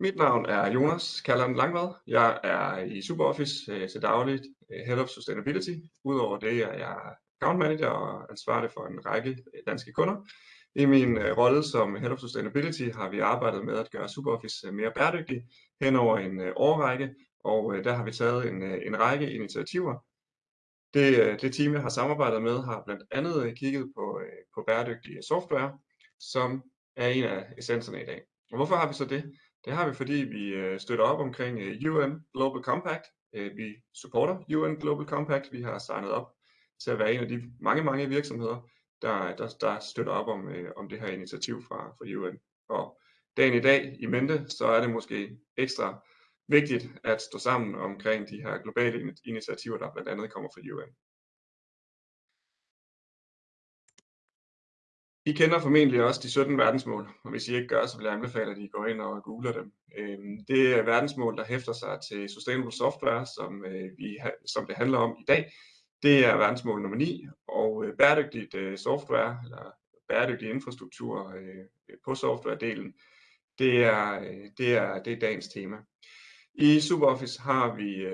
Mit navn er Jonas Kalland Langvad. Jeg er i SuperOffice øh, til dagligt øh, Head of Sustainability. Udover det er jeg account manager og ansvarlig for en række øh, danske kunder. I min øh, rolle som Head of Sustainability har vi arbejdet med at gøre SuperOffice øh, mere bæredygtig hen over en øh, årrække, og der har vi taget en, en række initiativer. Det, det team, jeg har samarbejdet med, har blandt andet kigget på, på bæredygtig software, som er en af essenserne i dag. Og hvorfor har vi så det? Det har vi, fordi vi øh, støtter op omkring øh, UN Global Compact. Øh, vi supporter UN Global Compact. Vi har signet op til at være en af de mange, mange virksomheder, der, der, der støtter op om, øh, om det her initiativ fra, fra UN. Og dagen i dag i mente, så er det måske ekstra vigtigt at stå sammen omkring de her globale initiativer, der blandt andet kommer fra UN. I kender formentlig også de 17 verdensmål, og hvis I ikke gør, så vil jeg anbefale, at I går ind og googler dem. Øhm, det er verdensmål, der hæfter sig til Sustainable Software, som, øh, vi, som det handler om i dag. Det er verdensmål nummer 9, og øh, bæredygtigt øh, software, eller bæredygtig infrastruktur på softwaredelen, det er, det, er, det er dagens tema. I SuperOffice har vi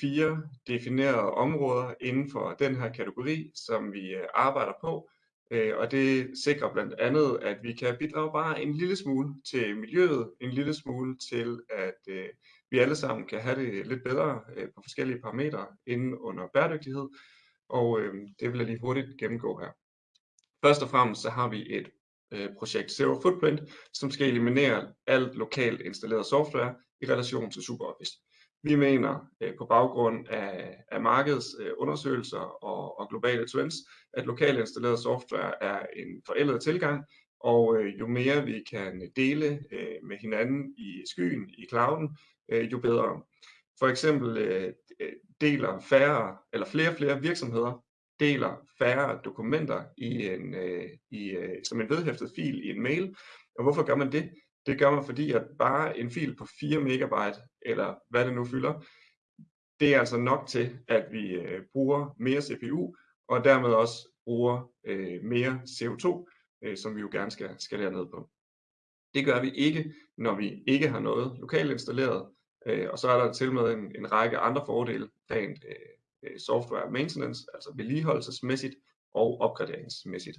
fire definerede områder inden for den her kategori, som vi arbejder på, Øh, og det sikrer blandt andet, at vi kan bidrage bare en lille smule til miljøet, en lille smule til, at øh, vi alle sammen kan have det lidt bedre øh, på forskellige parametre inden under bæredygtighed. Og øh, det vil jeg lige hurtigt gennemgå her. Først og fremmest så har vi et øh, projekt Zero Footprint, som skal eliminere alt lokalt installeret software i relation til SuperOffice. Vi mener øh, på baggrund af, af markedsundersøgelser øh, og, og globale trends, at lokalt installeret software er en forældet tilgang, og øh, jo mere vi kan dele øh, med hinanden i skyen, i clouden, øh, jo bedre. For eksempel øh, deler færre eller flere og flere virksomheder deler færre dokumenter i en, øh, i, øh, som en vedhæftet fil i en mail. Og hvorfor gør man det? Det gør man, fordi at bare en fil på 4 megabyte, eller hvad det nu fylder, det er altså nok til, at vi øh, bruger mere CPU, og dermed også bruger øh, mere CO2, øh, som vi jo gerne skal skalere ned på. Det gør vi ikke, når vi ikke har noget lokalt installeret, øh, og så er der til med en, en række andre fordele, rent øh, øh software maintenance, altså vedligeholdelsesmæssigt og opgraderingsmæssigt.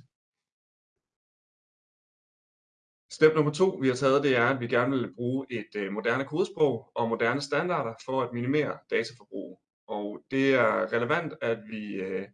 Step nummer to, vi har taget, det er, at vi gerne vil bruge et øh, moderne kodesprog og moderne standarder for at minimere dataforbrug. Og det er relevant, at vi, øh,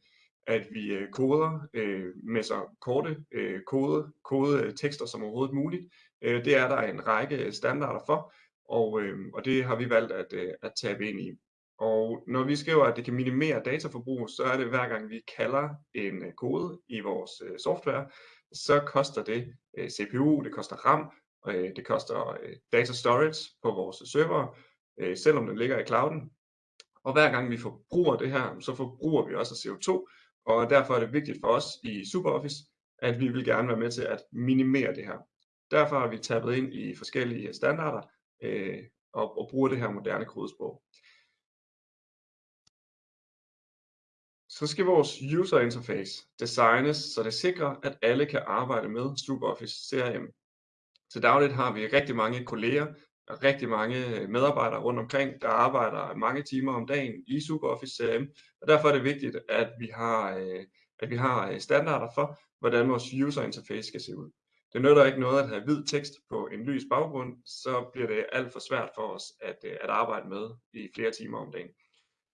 at vi øh, koder øh, med så korte øh, kode, kode tekster som overhovedet muligt. Øh, det er der en række standarder for, og, øh, og det har vi valgt at, øh, at tabe ind i. Og når vi skriver, at det kan minimere dataforbrug, så er det hver gang vi kalder en øh, kode i vores øh, software, så koster det øh, CPU, det koster RAM, øh, det koster øh, data storage på vores server, øh, selvom den ligger i clouden. Og hver gang vi forbruger det her, så forbruger vi også CO2, og derfor er det vigtigt for os i SuperOffice, at vi vil gerne være med til at minimere det her. Derfor har vi tappet ind i forskellige standarder øh, og, og bruger det her moderne kodesprog. Så skal vores user interface designes, så det sikrer, at alle kan arbejde med SuperOffice CRM. Til dagligt har vi rigtig mange kolleger og rigtig mange øh, medarbejdere rundt omkring, der arbejder mange timer om dagen i SuperOffice CRM, og derfor er det vigtigt, at vi har, øh, at vi har øh, standarder for, hvordan vores user interface skal se ud. Det nytter ikke noget at have hvid tekst på en lys baggrund, så bliver det alt for svært for os at, at arbejde med i flere timer om dagen.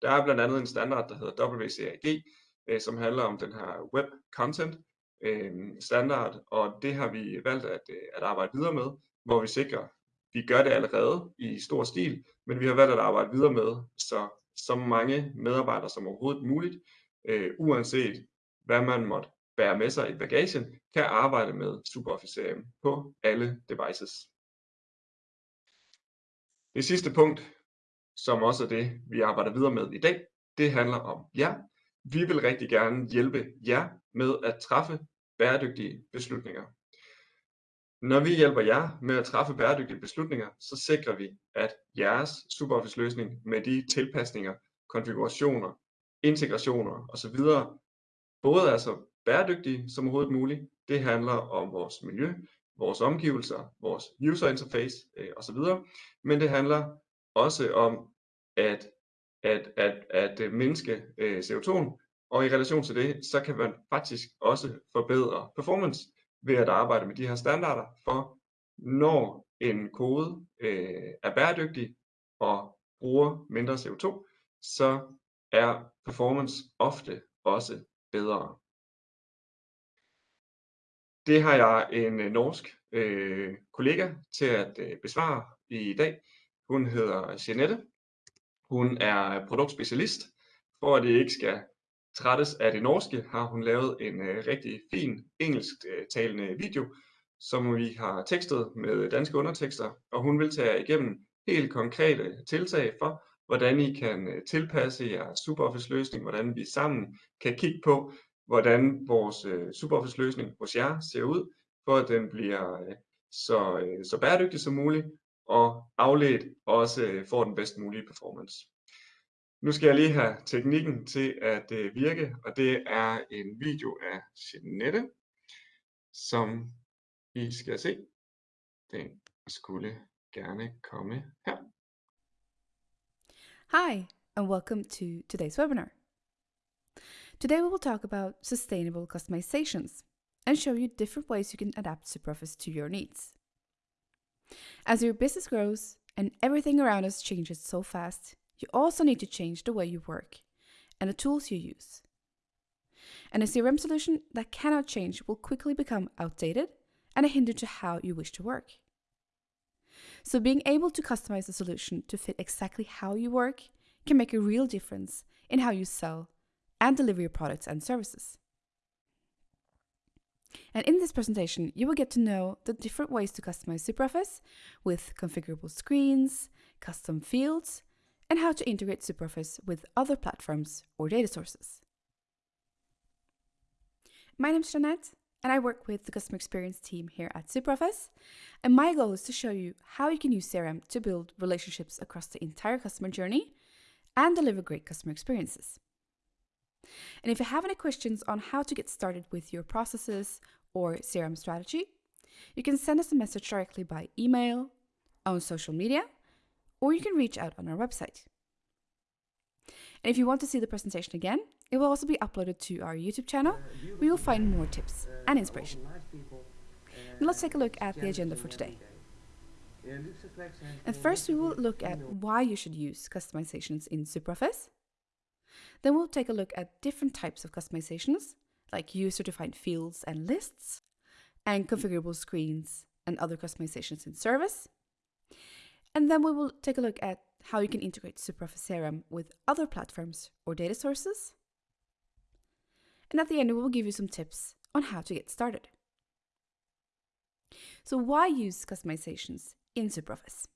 Der er blandt andet en standard, der hedder WCAG, øh, som handler om den her web content øh, standard, og det har vi valgt at, øh, at arbejde videre med, hvor vi sikrer, vi gør det allerede i stor stil, men vi har valgt at arbejde videre med, så så mange medarbejdere som overhovedet muligt, øh, uanset hvad man måtte bære med sig i bagagen, kan arbejde med SuperOffice CRM på alle devices. Det sidste punkt, som også er det, vi arbejder videre med i dag. Det handler om jer. Vi vil rigtig gerne hjælpe jer med at træffe bæredygtige beslutninger. Når vi hjælper jer med at træffe bæredygtige beslutninger, så sikrer vi, at jeres SuperOffice løsning med de tilpasninger, konfigurationer, integrationer osv. både er så bæredygtige som overhovedet muligt. Det handler om vores miljø, vores omgivelser, vores user interface øh, osv. Men det handler også om at, at, at, at øh, mindske øh, CO2'en, og i relation til det, så kan man faktisk også forbedre performance ved at arbejde med de her standarder for, når en kode øh, er bæredygtig og bruger mindre CO2, så er performance ofte også bedre. Det har jeg en øh, norsk øh, kollega til at øh, besvare i dag. Hun hedder Jeanette. Hun er produktspecialist. For at det ikke skal trættes af det norske, har hun lavet en øh, rigtig fin engelsktalende øh, video, som vi har tekstet med danske undertekster, og hun vil tage igennem helt konkrete tiltag for, hvordan I kan øh, tilpasse jeres SuperOffice løsning, hvordan vi sammen kan kigge på, hvordan vores øh, SuperOffice løsning hos jer ser ud, for at den bliver øh, så, øh, så bæredygtig som muligt, og afledt også øh, får den bedst mulige performance. Nu skal jeg lige have teknikken til at øh, virke, og det er en video af Jeanette, som I skal se. Den skulle gerne komme her. Hi, and welcome to today's webinar. Today we will talk about sustainable customizations and show you different ways you can adapt SuperOffice to your needs. As your business grows and everything around us changes so fast, you also need to change the way you work and the tools you use. And a CRM solution that cannot change will quickly become outdated and a hinder to how you wish to work. So, being able to customize a solution to fit exactly how you work can make a real difference in how you sell and deliver your products and services. And in this presentation, you will get to know the different ways to customize SuperOffice with configurable screens, custom fields, and how to integrate SuperOffice with other platforms or data sources. My name is Jeanette, and I work with the customer experience team here at SuperOffice. And my goal is to show you how you can use CRM to build relationships across the entire customer journey and deliver great customer experiences. And if you have any questions on how to get started with your processes or CRM strategy, you can send us a message directly by email, on social media, or you can reach out on our website. And if you want to see the presentation again, it will also be uploaded to our YouTube channel, where you will find more tips and inspiration. Now let's take a look at the agenda for today. And first, we will look at why you should use customizations in SuperOffice. Then we'll take a look at different types of customizations, like user-defined fields and lists, and configurable screens and other customizations in service. And then we will take a look at how you can integrate SuperOffice CRM with other platforms or data sources. And at the end, we will give you some tips on how to get started. So why use customizations in SuperOffice?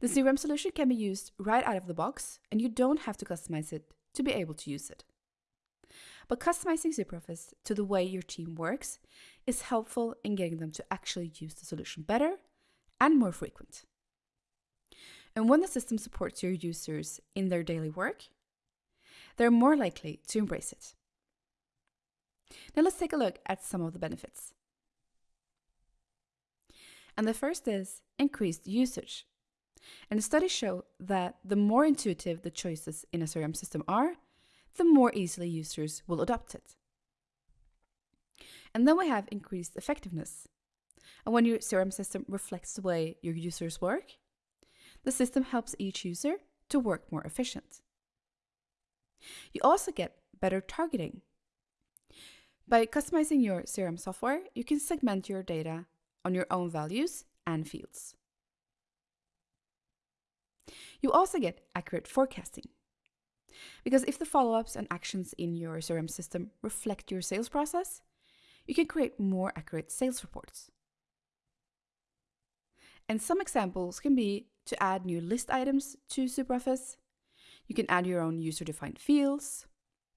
The CRM solution can be used right out of the box, and you don't have to customize it to be able to use it. But customizing SuperOffice to the way your team works is helpful in getting them to actually use the solution better and more frequent. And when the system supports your users in their daily work, they're more likely to embrace it. Now let's take a look at some of the benefits. And the first is increased usage. And studies show that the more intuitive the choices in a CRM system are, the more easily users will adopt it. And then we have increased effectiveness. And when your CRM system reflects the way your users work, the system helps each user to work more efficient. You also get better targeting. By customizing your CRM software, you can segment your data on your own values and fields. You also get accurate forecasting. Because if the follow ups and actions in your CRM system reflect your sales process, you can create more accurate sales reports. And some examples can be to add new list items to SuperOffice. You can add your own user defined fields.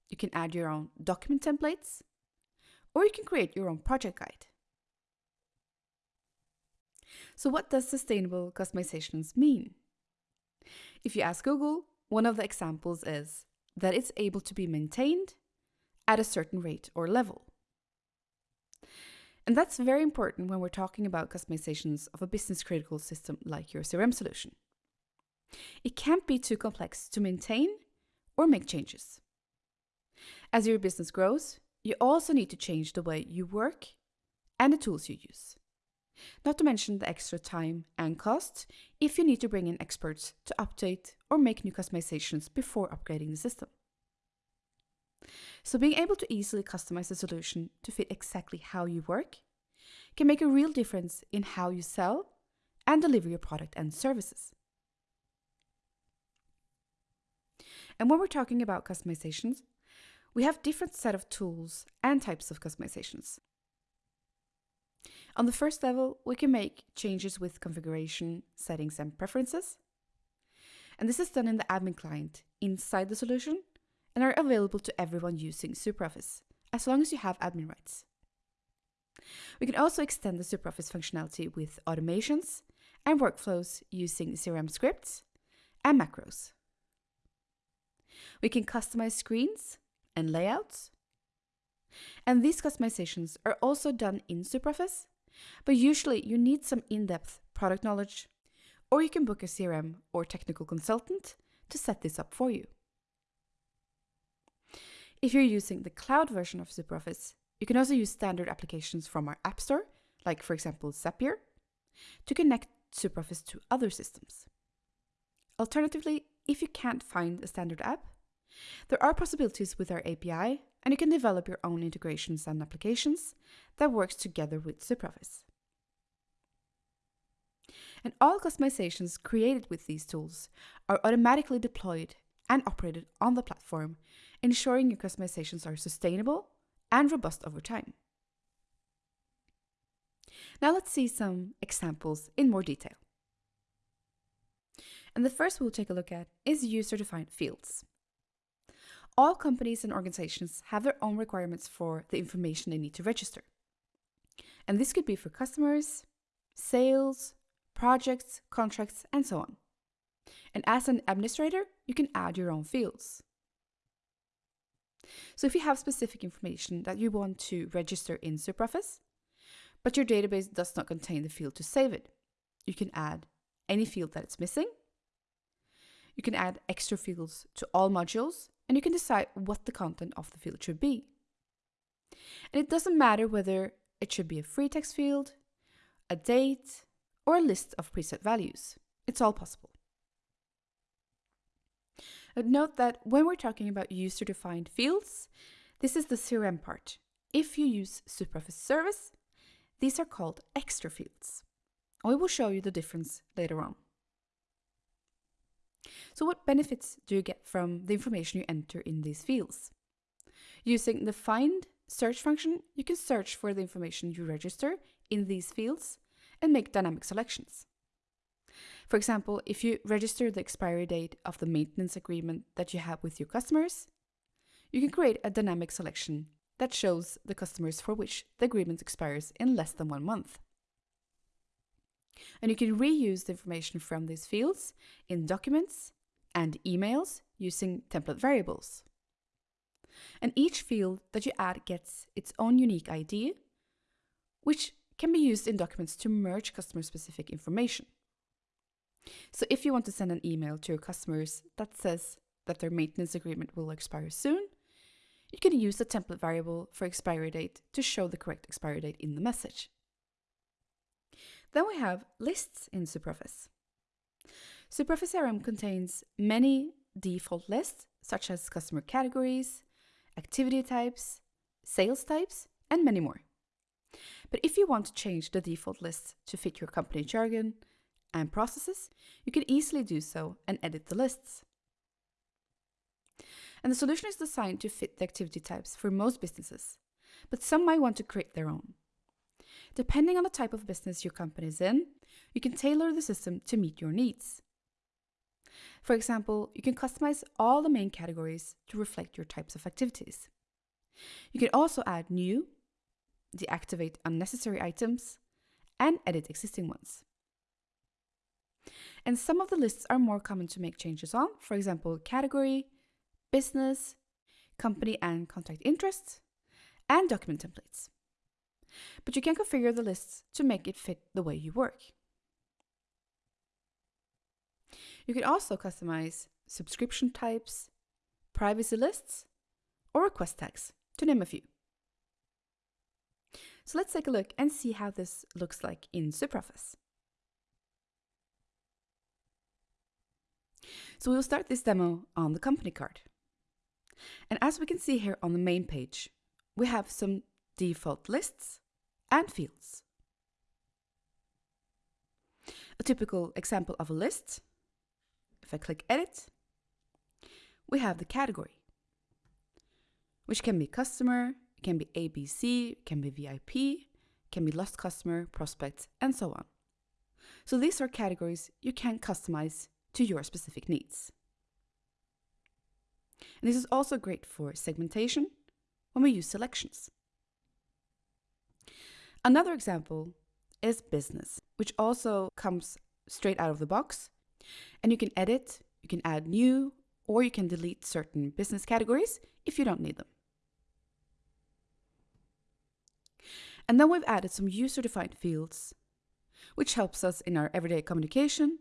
You can add your own document templates. Or you can create your own project guide. So, what does sustainable customizations mean? If you ask Google, one of the examples is that it's able to be maintained at a certain rate or level. And that's very important when we're talking about customizations of a business critical system like your CRM solution. It can't be too complex to maintain or make changes. As your business grows, you also need to change the way you work and the tools you use. Not to mention the extra time and cost if you need to bring in experts to update or make new customizations before upgrading the system. So, being able to easily customize a solution to fit exactly how you work can make a real difference in how you sell and deliver your product and services. And when we're talking about customizations, we have different set of tools and types of customizations. On the first level, we can make changes with configuration, settings, and preferences. And this is done in the admin client inside the solution and are available to everyone using SuperOffice, as long as you have admin rights. We can also extend the SuperOffice functionality with automations and workflows using CRM scripts and macros. We can customize screens and layouts. And these customizations are also done in SuperOffice but usually you need some in-depth product knowledge, or you can book a CRM or technical consultant to set this up for you. If you're using the cloud version of SuperOffice, you can also use standard applications from our App Store, like for example Zapier, to connect SuperOffice to other systems. Alternatively, if you can't find a standard app, there are possibilities with our API, and you can develop your own integrations and applications that works together with SuperOffice. And all customizations created with these tools are automatically deployed and operated on the platform, ensuring your customizations are sustainable and robust over time. Now let's see some examples in more detail. And the first we'll take a look at is user-defined fields. All companies and organizations have their own requirements for the information they need to register. And this could be for customers, sales, projects, contracts, and so on. And as an administrator, you can add your own fields. So if you have specific information that you want to register in SuperOffice, but your database does not contain the field to save it, you can add any field that it's missing. You can add extra fields to all modules and you can decide what the content of the field should be. And it doesn't matter whether it should be a free text field, a date, or a list of preset values. It's all possible. And note that when we're talking about user-defined fields, this is the CRM part. If you use SuperOffice Service, these are called extra fields. I will show you the difference later on. So what benefits do you get from the information you enter in these fields? Using the find search function, you can search for the information you register in these fields and make dynamic selections. For example, if you register the expiry date of the maintenance agreement that you have with your customers, you can create a dynamic selection that shows the customers for which the agreement expires in less than one month. And you can reuse the information from these fields in documents and emails using template variables. And each field that you add gets its own unique ID, which can be used in documents to merge customer specific information. So if you want to send an email to your customers that says that their maintenance agreement will expire soon, you can use the template variable for expiry date to show the correct expiry date in the message. Then we have lists in SuperOffice. SuperOffice CRM contains many default lists, such as customer categories, activity types, sales types, and many more. But if you want to change the default lists to fit your company jargon and processes, you can easily do so and edit the lists. And the solution is designed to fit the activity types for most businesses, but some might want to create their own. Depending on the type of business your company is in, you can tailor the system to meet your needs. For example, you can customize all the main categories to reflect your types of activities. You can also add new, deactivate unnecessary items, and edit existing ones. And some of the lists are more common to make changes on, for example, category, business, company and contact interests, and document templates. But you can configure the lists to make it fit the way you work. You can also customize subscription types, privacy lists, or request tags, to name a few. So let's take a look and see how this looks like in SuperOffice. So we'll start this demo on the company card. And as we can see here on the main page, we have some default lists and fields. A typical example of a list, if I click edit, we have the category, which can be customer, it can be ABC, it can be VIP, it can be lost customer, prospects, and so on. So these are categories you can customize to your specific needs. And this is also great for segmentation when we use selections. Another example is business, which also comes straight out of the box. And you can edit, you can add new, or you can delete certain business categories if you don't need them. And then we've added some user-defined fields, which helps us in our everyday communication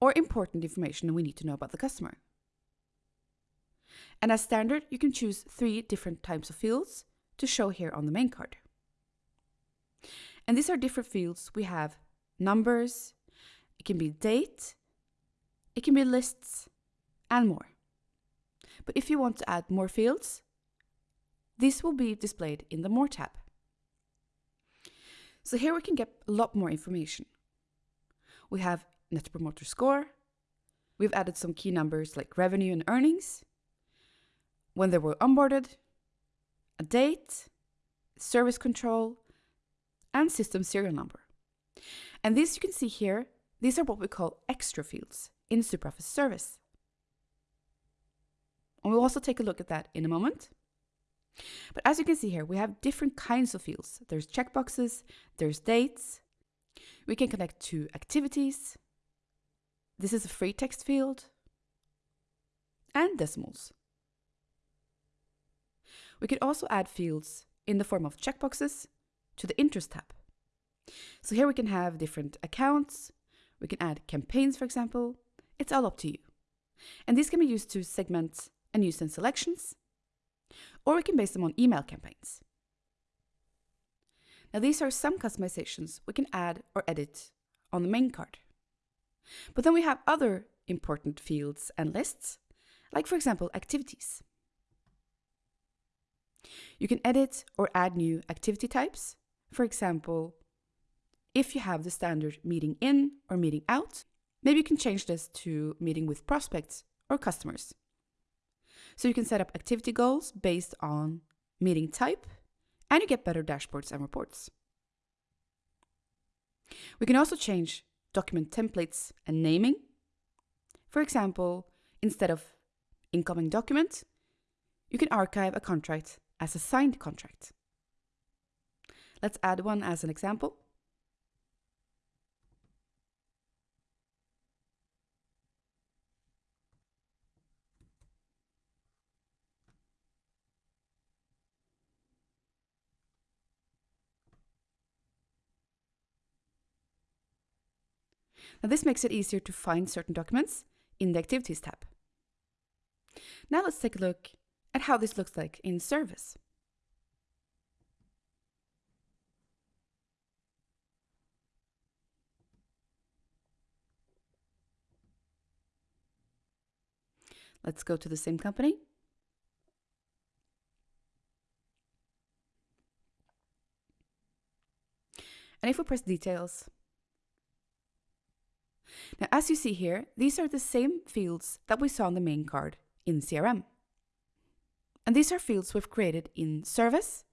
or important information we need to know about the customer. And as standard, you can choose three different types of fields to show here on the main card. And these are different fields. We have numbers, it can be date, it can be lists, and more. But if you want to add more fields, this will be displayed in the More tab. So here we can get a lot more information. We have Net Promoter Score. We've added some key numbers like revenue and earnings, when they were onboarded, a date, service control, and system serial number. And these you can see here, these are what we call extra fields in SuperOffice Service. And we'll also take a look at that in a moment. But as you can see here, we have different kinds of fields. There's checkboxes, there's dates. We can connect to activities. This is a free text field. And decimals. We could also add fields in the form of checkboxes to the Interest tab. So here we can have different accounts, we can add campaigns, for example. It's all up to you. And these can be used to segment and use in selections, or we can base them on email campaigns. Now these are some customizations we can add or edit on the main card. But then we have other important fields and lists, like for example activities. You can edit or add new activity types. For example, if you have the standard meeting in or meeting out, maybe you can change this to meeting with prospects or customers. So you can set up activity goals based on meeting type and you get better dashboards and reports. We can also change document templates and naming. For example, instead of incoming document, you can archive a contract as a signed contract. Let's add one as an example. Now this makes it easier to find certain documents in the Activities tab. Now let's take a look at how this looks like in service. Let's go to the same company. And if we press details, now as you see here, these are the same fields that we saw on the main card in CRM. And these are fields we've created in service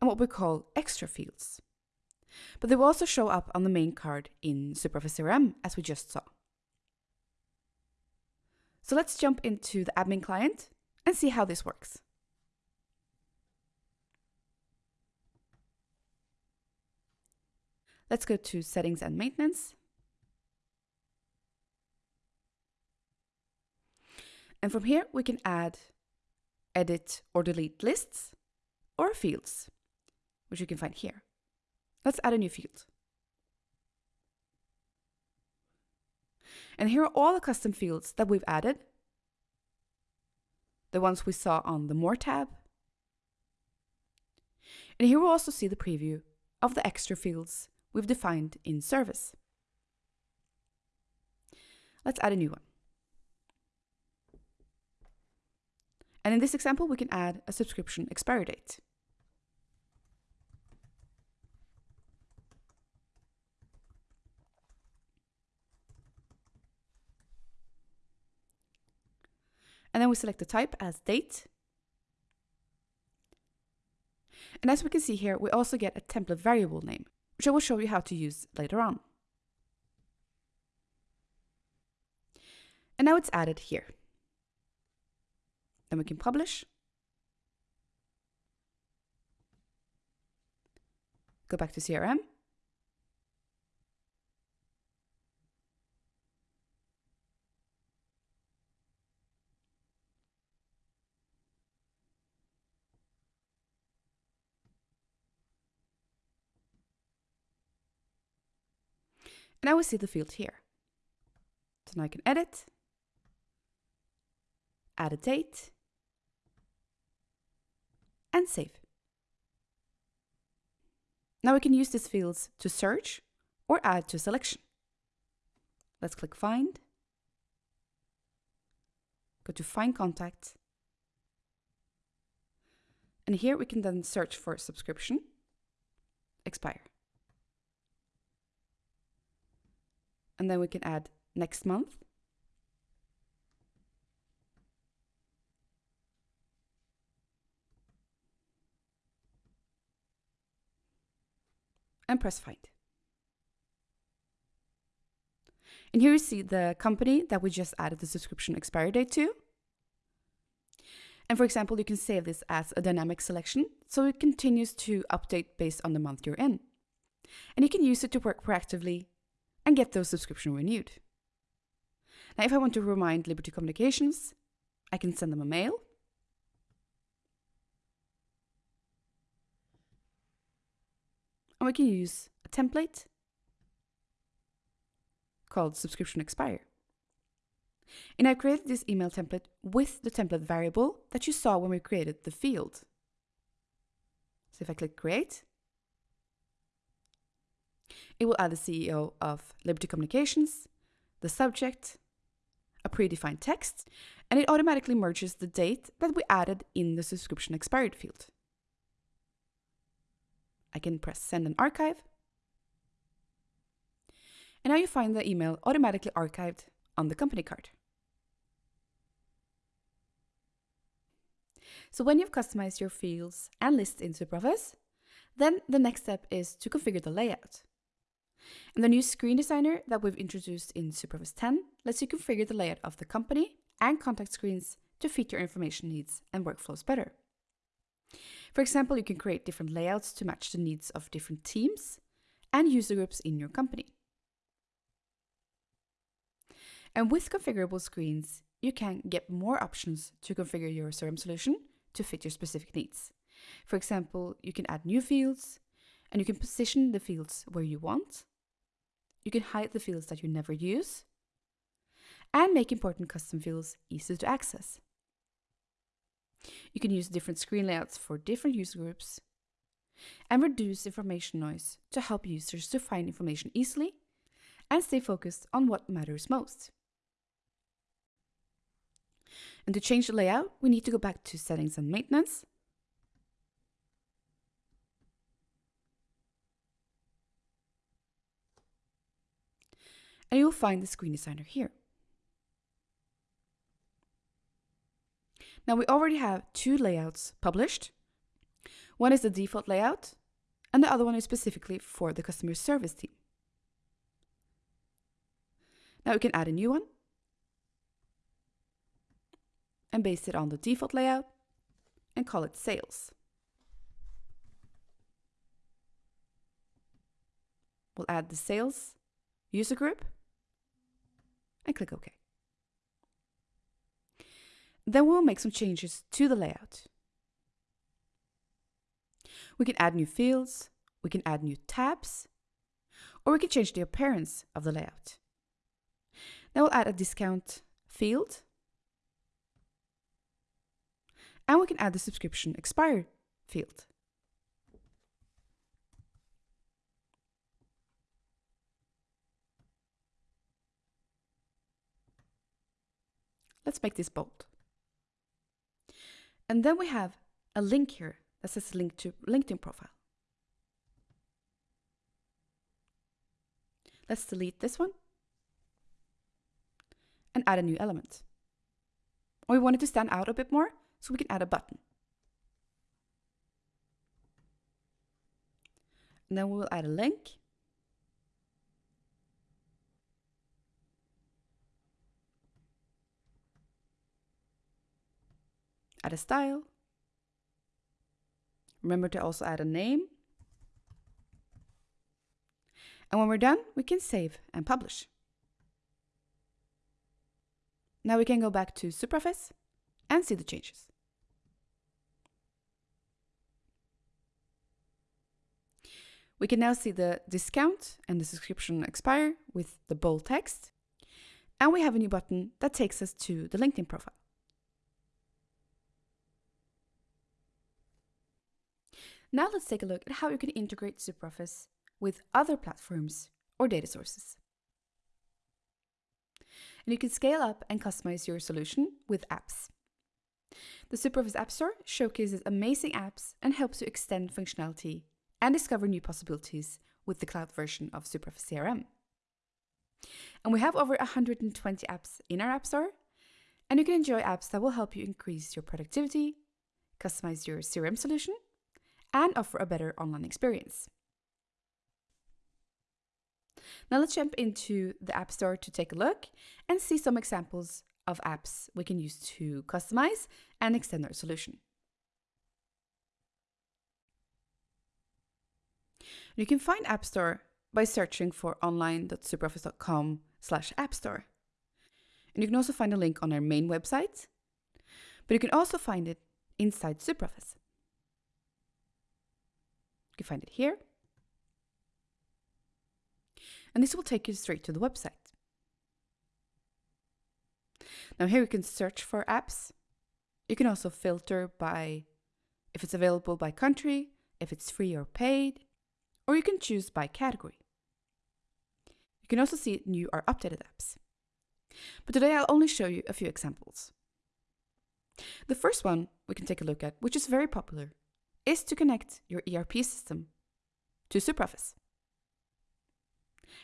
and what we call extra fields. But they will also show up on the main card in SuperOffice CRM as we just saw. So let's jump into the admin client and see how this works. Let's go to settings and maintenance. And from here we can add edit or delete lists or fields. which you can find here. Let's add a new field. And here are all the custom fields that we've added. The ones we saw on the More tab. And here we'll also see the preview of the extra fields we've defined in service. Let's add a new one. And in this example, we can add a subscription expiry date. And then we select the type as date. And as we can see here, we also get a template variable name, which I will show you how to use later on. And now it's added here. Then we can publish. Go back to CRM. And I will see the field here. So now I can edit, add a date, and save. Now we can use these fields to search or add to a selection. Let's click Find, go to Find Contact, and here we can then search for subscription, expire. And then we can add next month. And press find. And here you see the company that we just added the subscription expiry date to. And for example, you can save this as a dynamic selection, so it continues to update based on the month you're in. And you can use it to work proactively and get those subscription renewed. Now, if I want to remind Liberty Communications, I can send them a mail. And we can use a template called subscription expire. And I created this email template with the template variable that you saw when we created the field. So if I click create, it will add the CEO of Liberty Communications, the subject, a predefined text, and it automatically merges the date that we added in the subscription expired field. I can press send and archive. And now you find the email automatically archived on the company card. So when you've customized your fields and lists in SuperOffice, then the next step is to configure the layout. And the new screen designer that we've introduced in SuperOffice 10 lets you configure the layout of the company and contact screens to fit your information needs and workflows better. For example, you can create different layouts to match the needs of different teams and user groups in your company. And with configurable screens, you can get more options to configure your CRM solution to fit your specific needs. For example, you can add new fields, and you can position the fields where you want, you can hide the fields that you never use and make important custom fields easy to access. You can use different screen layouts for different user groups and reduce information noise to help users to find information easily and stay focused on what matters most. And to change the layout, we need to go back to settings and maintenance and you'll find the screen designer here. Now we already have two layouts published. One is the default layout, and the other one is specifically for the customer service team. Now we can add a new one and base it on the default layout and call it sales. We'll add the sales user group and click OK. Then we'll make some changes to the layout. We can add new fields, we can add new tabs, or we can change the appearance of the layout. Now we'll add a discount field, and we can add the subscription expire field. Let's make this bold. And then we have a link here that says link to LinkedIn profile. Let's delete this one and add a new element. we want it to stand out a bit more, so we can add a button. And then we will add a link. Add a style. Remember to also add a name. And when we're done, we can save and publish. Now we can go back to SuperOffice and see the changes. We can now see the discount and the subscription expire with the bold text. And we have a new button that takes us to the LinkedIn profile. Now let's take a look at how you can integrate SuperOffice with other platforms or data sources. And you can scale up and customize your solution with apps. The SuperOffice App Store showcases amazing apps and helps you extend functionality and discover new possibilities with the cloud version of SuperOffice CRM. And we have over 120 apps in our App Store, and you can enjoy apps that will help you increase your productivity, customize your CRM solution, and offer a better online experience. Now let's jump into the App Store to take a look and see some examples of apps we can use to customize and extend our solution. You can find App Store by searching for online.superoffice.com slash app store. And you can also find a link on our main website, but you can also find it inside SuperOffice. You find it here. And this will take you straight to the website. Now here you can search for apps. You can also filter by if it's available by country, if it's free or paid, or you can choose by category. You can also see new or updated apps. But today I'll only show you a few examples. The first one we can take a look at, which is very popular, is to connect your ERP system to SuperOffice.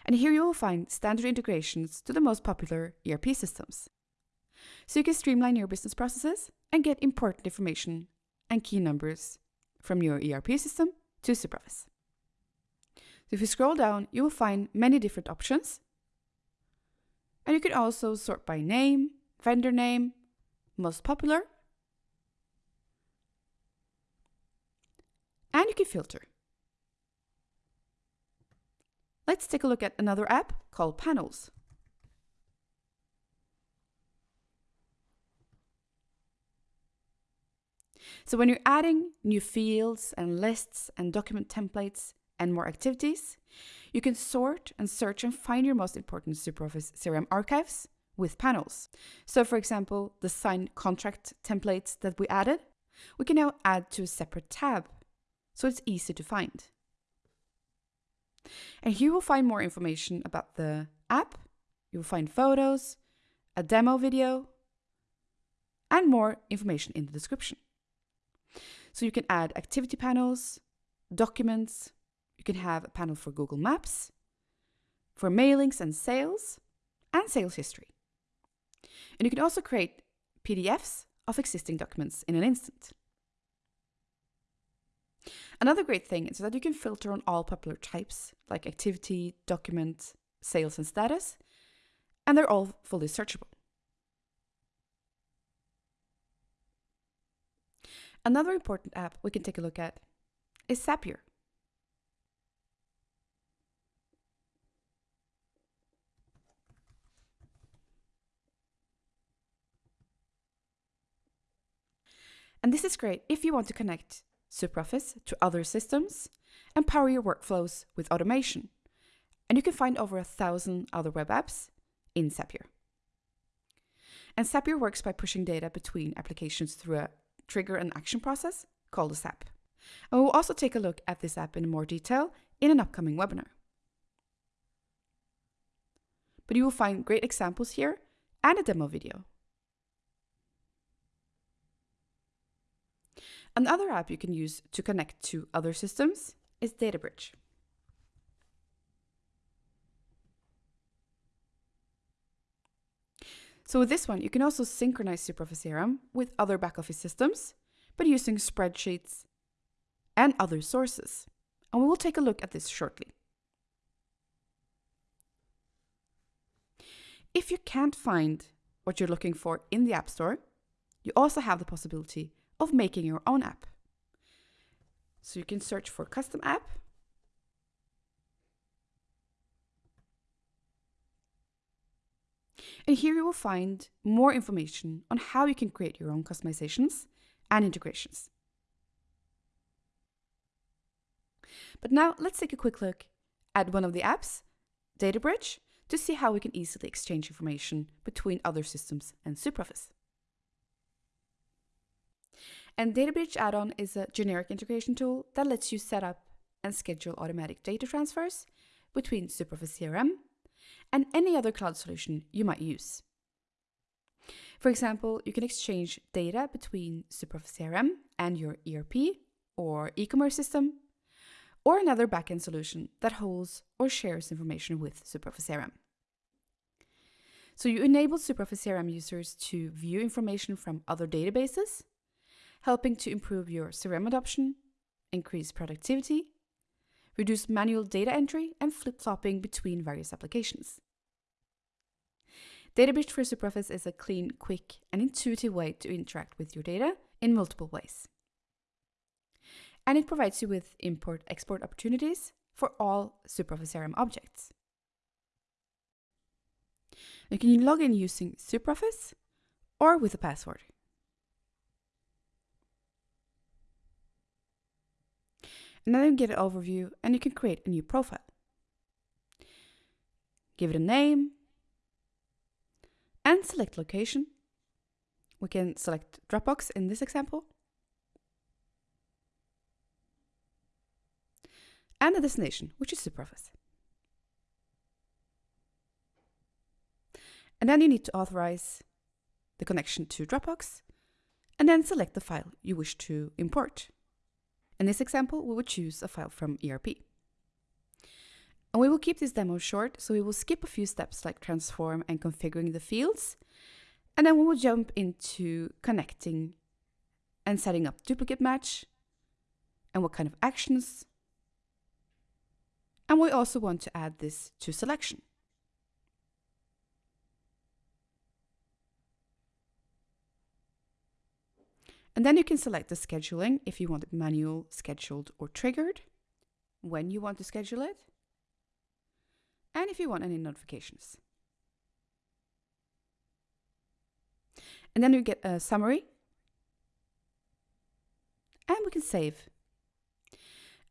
And here you will find standard integrations to the most popular ERP systems. So you can streamline your business processes and get important information and key numbers from your ERP system to SuperOffice. So if you scroll down, you will find many different options. And you can also sort by name, vendor name, most popular, and you can filter. Let's take a look at another app called Panels. So when you're adding new fields and lists and document templates and more activities, you can sort and search and find your most important SuperOffice CRM archives with panels. So for example, the signed contract templates that we added, we can now add to a separate tab, so it's easy to find. And here you will find more information about the app, you will find photos, a demo video, and more information in the description. So you can add activity panels, documents, you can have a panel for Google Maps, for mailings and sales, and sales history. And you can also create PDFs of existing documents in an instant. Another great thing is that you can filter on all popular types like activity, document, sales, and status, and they're all fully searchable. Another important app we can take a look at is Zapier. And this is great if you want to connect SuperOffice to other systems, and power your workflows with automation. And you can find over a thousand other web apps in Zapier. And Zapier works by pushing data between applications through a trigger and action process called a Zap. And we'll also take a look at this app in more detail in an upcoming webinar. But you will find great examples here and a demo video. Another app you can use to connect to other systems is DataBridge. So with this one, you can also synchronize SuperOffice CRM with other back office systems, but using spreadsheets and other sources. And we will take a look at this shortly. If you can't find what you're looking for in the App Store, you also have the possibility of making your own app. So you can search for custom app. And here you will find more information on how you can create your own customizations and integrations. But now let's take a quick look at one of the apps, DataBridge, to see how we can easily exchange information between other systems and SuperOffice. And DataBridge add-on is a generic integration tool that lets you set up and schedule automatic data transfers between SuperOffice CRM and any other cloud solution you might use. For example, you can exchange data between SuperOffice CRM and your ERP or e-commerce system, or another backend solution that holds or shares information with SuperOffice CRM. So you enable SuperOffice CRM users to view information from other databases, helping to improve your CRM adoption, increase productivity, reduce manual data entry, and flip-flopping between various applications. DataBridge for SuperOffice is a clean, quick, and intuitive way to interact with your data in multiple ways. And it provides you with import-export opportunities for all SuperOffice CRM objects. You can log in using SuperOffice or with a password. And then you get an overview and you can create a new profile. Give it a name and select location. We can select Dropbox in this example. And the destination, which is SuperOffice. And then you need to authorize the connection to Dropbox and then select the file you wish to import. In this example, we would choose a file from ERP. And we will keep this demo short, so we will skip a few steps like transform and configuring the fields, and then we will jump into connecting and setting up duplicate match, and what kind of actions. And we also want to add this to selection. And then you can select the scheduling if you want it manual, scheduled, or triggered, when you want to schedule it, and if you want any notifications. And then you get a summary, and we can save.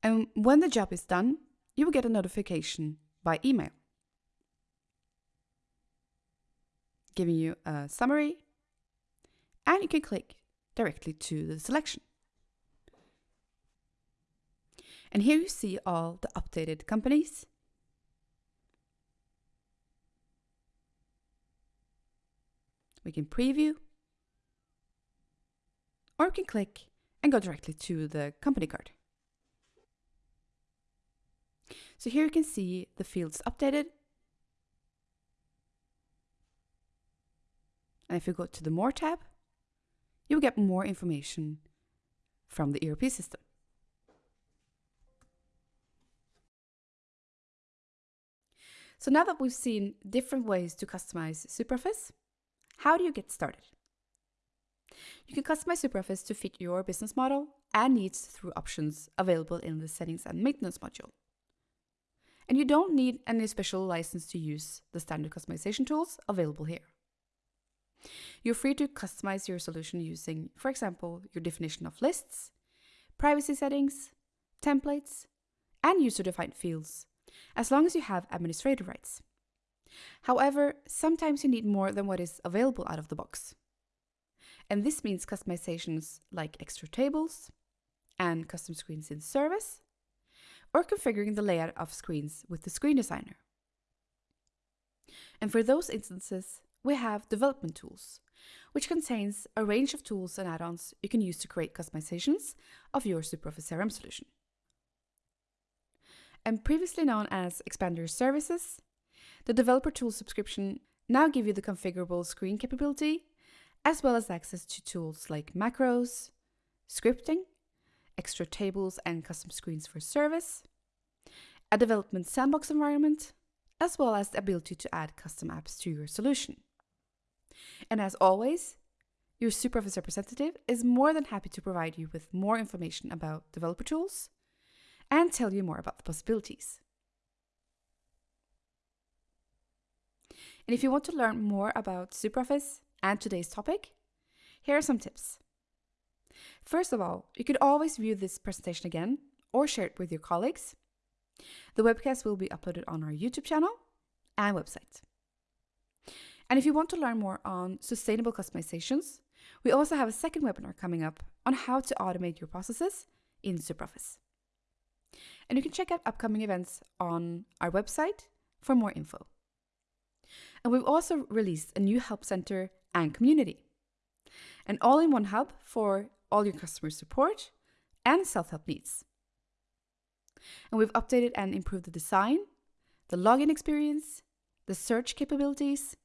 And when the job is done, you will get a notification by email giving you a summary, and you can click directly to the selection. And here you see all the updated companies. We can preview, or we can click and go directly to the company card. So here you can see the fields updated. And if you go to the More tab, you will get more information from the ERP system. So now that we've seen different ways to customize SuperOffice, how do you get started? You can customize SuperOffice to fit your business model and needs through options available in the Settings and Maintenance module. And you don't need any special license to use the standard customization tools available here. You're free to customize your solution using, for example, your definition of lists, privacy settings, templates, and user-defined fields, as long as you have administrator rights. However, sometimes you need more than what is available out of the box. And this means customizations like extra tables and custom screens in service, or configuring the layout of screens with the screen designer. And for those instances, we have development tools, which contains a range of tools and add-ons you can use to create customizations of your SuperOffice CRM solution. And previously known as Expander Services, the developer tool subscription now give you the configurable screen capability, as well as access to tools like macros, scripting, extra tables and custom screens for service, a development sandbox environment, as well as the ability to add custom apps to your solution. And as always, your SuperOffice representative is more than happy to provide you with more information about developer tools and tell you more about the possibilities. And if you want to learn more about SuperOffice and today's topic, here are some tips. First of all, you could always view this presentation again or share it with your colleagues. The webcast will be uploaded on our YouTube channel and website. And if you want to learn more on sustainable customizations, we also have a second webinar coming up on how to automate your processes in SuperOffice. And you can check out upcoming events on our website for more info. And we've also released a new help center and community. An all in one hub for all your customer support and self help needs. And we've updated and improved the design, the login experience, the search capabilities,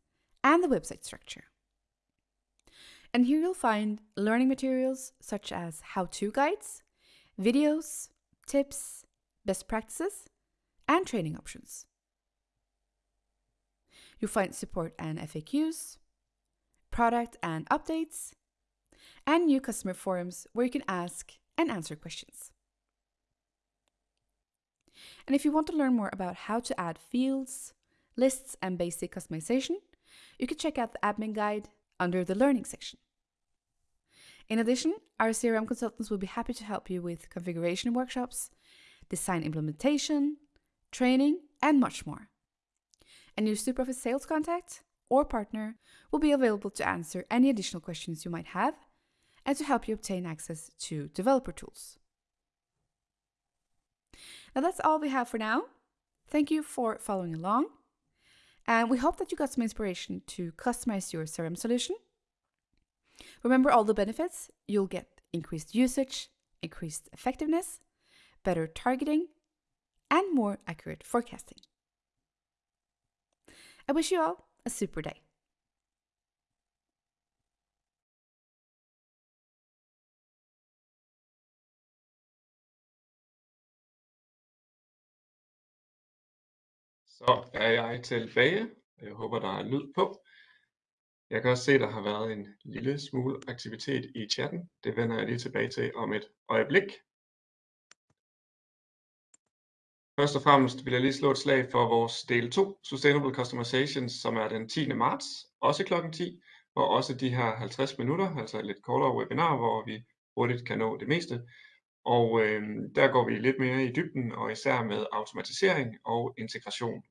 and the website structure. And here you'll find learning materials such as how to guides, videos, tips, best practices, and training options. You'll find support and FAQs, product and updates, and new customer forums where you can ask and answer questions. And if you want to learn more about how to add fields, lists, and basic customization, you can check out the admin guide under the learning section. In addition, our CRM consultants will be happy to help you with configuration workshops, design implementation, training, and much more. A new SuperOffice sales contact or partner will be available to answer any additional questions you might have and to help you obtain access to developer tools. Now that's all we have for now. Thank you for following along. And we hope that you got some inspiration to customize your CRM solution. Remember all the benefits. You'll get increased usage, increased effectiveness, better targeting, and more accurate forecasting. I wish you all a super day. Så er jeg tilbage. Jeg håber, der er lyd på. Jeg kan også se, der har været en lille smule aktivitet i chatten. Det vender jeg lige tilbage til om et øjeblik. Først og fremmest vil jeg lige slå et slag for vores del 2, Sustainable Customizations, som er den 10. marts, også klokken 10, hvor også de her 50 minutter, altså et lidt kortere webinar, hvor vi hurtigt kan nå det meste. Og øh, der går vi lidt mere i dybden, og især med automatisering og integration.